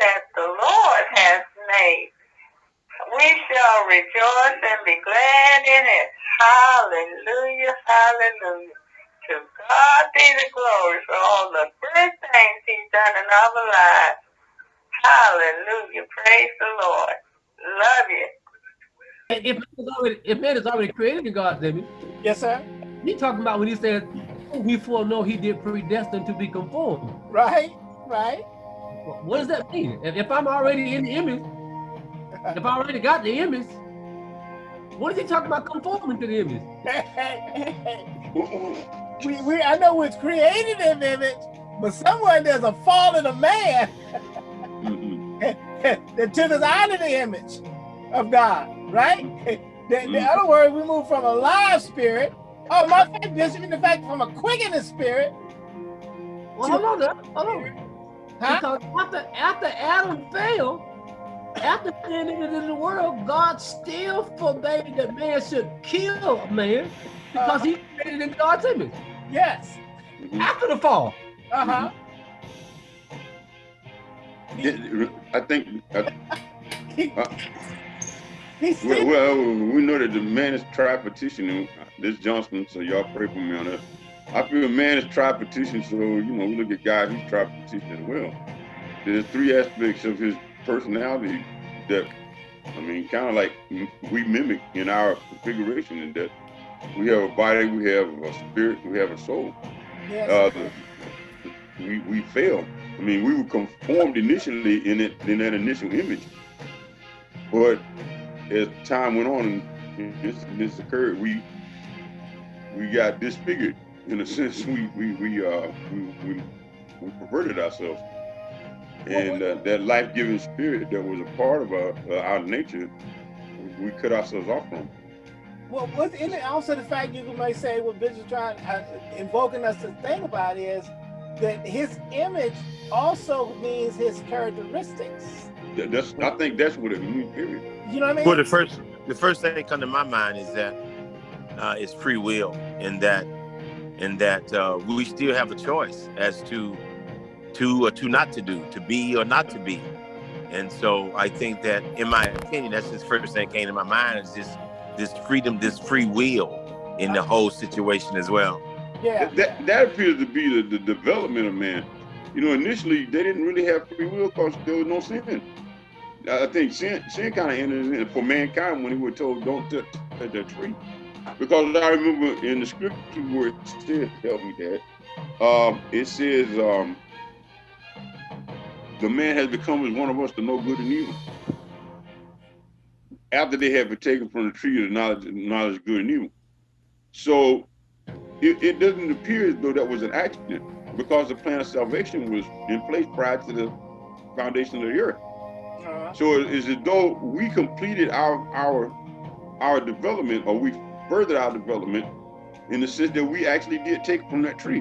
that the Lord has made. We shall rejoice and be glad in it. Hallelujah, hallelujah. To God be the glory for all the good things he's done in our lives. Hallelujah, praise the Lord. Love you. If man is already, if man is already created in God, David. Yes, sir. He talking about when he said, he foreknow he did predestined to be conformed. Right, right. What does that mean? If, if I'm already in the image, if I already got the image, what is he talking about conforming to the image? we, we, I know it's created in image, but somewhere there's a fallen of a man that took us out of the image of God, right? The, the Mhm. other word, we move from a live spirit. Oh, my fact, just in the fact from a quickening spirit, Well, hold on, now, hold on. Huh? Because after after Adam fell, after sin entered into the world, God still forbade that man should kill a man because he created in God's image. Yes. After the fall. Uh-huh. Yeah, I think, uh, Uh, well, well, we know that the man is tri-petitioning. This Johnson, so y'all pray for me on that. I feel man is tri-petition, so you know, we look at God, he's tri-petition as well. There's three aspects of his personality that, I mean, kind of like we mimic in our configuration in that we have a body, we have a spirit, we have a soul. yes. uh, the, we we failed. I mean, we were conformed initially in it in that initial image, but as time went on and this this occurred, we we got disfigured in a sense. We we we uh we we, we perverted ourselves, and uh, that life-giving spirit that was a part of our uh, our nature, we, we cut ourselves off from. Well, what's in it also the fact you may say what Bishop trying uh, invoking us to think about is that his image also means his characteristics. That- That's I think that's what it means. Period. You know what I mean? Well, the first the first thing that come to my mind is that uh, it's free will, and that and that uh, we still have a choice as to to or to not to do, to be or not to be. And so I think that, in my opinion, that's the first thing that came to my mind is this this freedom, this free will in the whole situation as well. yeah. That, that, that appears to be the, the development of man. You know, initially they didn't really have free will because there was no sin. I I think sin, sin kind of entered in for mankind when he was told, "Don't touch, the tree," because I remember in the scripture where it says, "Help me, that, Um, it says, um, "The man has become as one of us to know good and evil." After they had taken from the tree of the knowledge, knowledge good and evil, so it, it doesn't appear as though that was an accident because the plan of salvation was in place prior to the foundation of the earth. Uh-huh. So it is as though we completed our our our development or we furthered our development in the sense that we actually did take from that tree.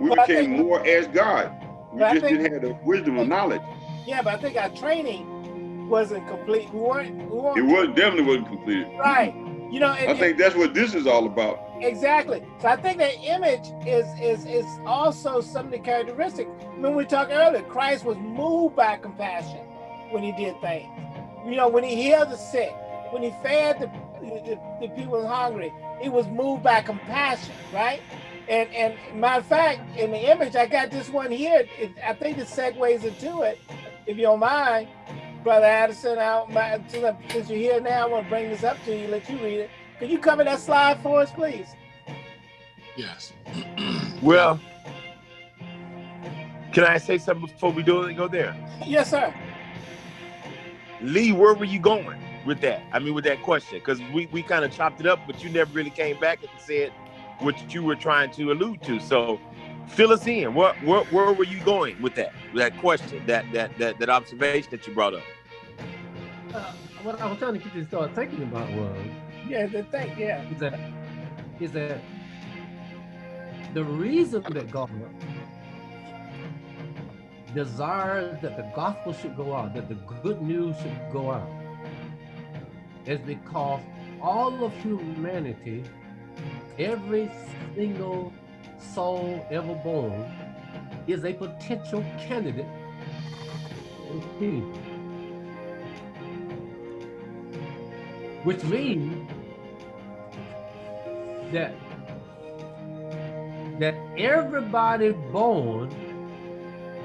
We Well, became think- more as God. We just think- didn't have the wisdom or knowledge. Yeah, but I think our training wasn't complete. We weren't. We weren't It was definitely wasn't completed. right. You know, I think that's what this is all about. Exactly. So I think that image is is is also some of the characteristics. When we talked earlier, Christ was moved by compassion when he did things. You know, when he healed the sick, when he fed the the, the people were hungry, It was moved by compassion, right? And and matter of fact, in the image, I got this one here. It, I think it segues into it, if you don't mind, Brother Addison. I, my, since you're here now, I want to bring this up to you, let you read it. Could you cover that slide for us, please? Yes. Well, can I say something before we do it? And go there. Yes, sir. Lee, where were you going with that? I mean, with that question, because we, we kind of chopped it up, but you never really came back and said what you were trying to allude to. So, fill us in. Where where, where were you going with that? That question, that that that that observation that you brought up. Uh, what I was trying to get you to start thinking about was Yeah, the thing, yeah. is that is that the reason that God desires that the gospel should go out, that the good news should go out, is because all of humanity, every single soul ever born, is a potential candidate which means that that everybody born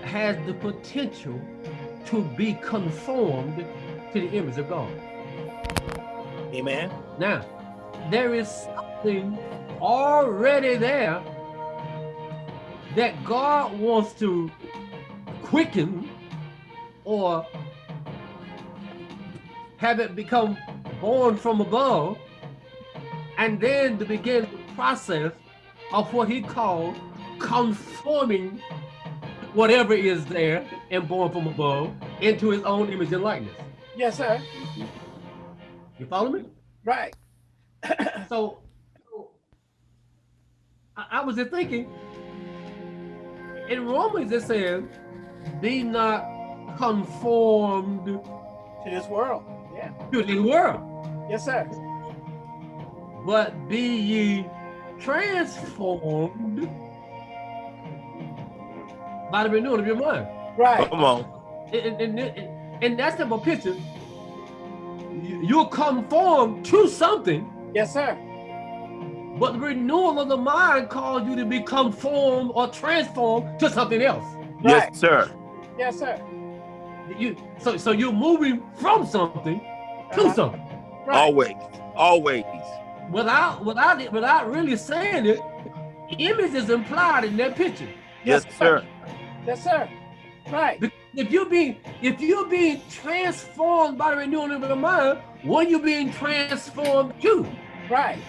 has the potential to be conformed to the image of God. Amen. Now, there is something already there that God wants to quicken or have it become born from above and then to begin the process of what he called conforming whatever is there and born from above into his own image and likeness. Yes, sir. You follow me? Right. So, so I, I was just thinking, in Romans it says, be not conformed To this world. Yeah. to this world, Yes, sir. but be ye transformed by the renewing of your mind. Right. Come on. And, and, and, and that's the picture. You- You'll conform to something, Yes, sir. but the renewal of the mind calls you to be conformed or transformed to something else. Right. Yes, sir. Yes, sir. You so so you're moving from something to Uh-huh. something Right. Always. Always. without without it without really saying it. Image is implied in that picture. Yes, sir. Yes, sir. Right. If you're being if you're being transformed by the renewing of your mind, what are you being transformed to? Right.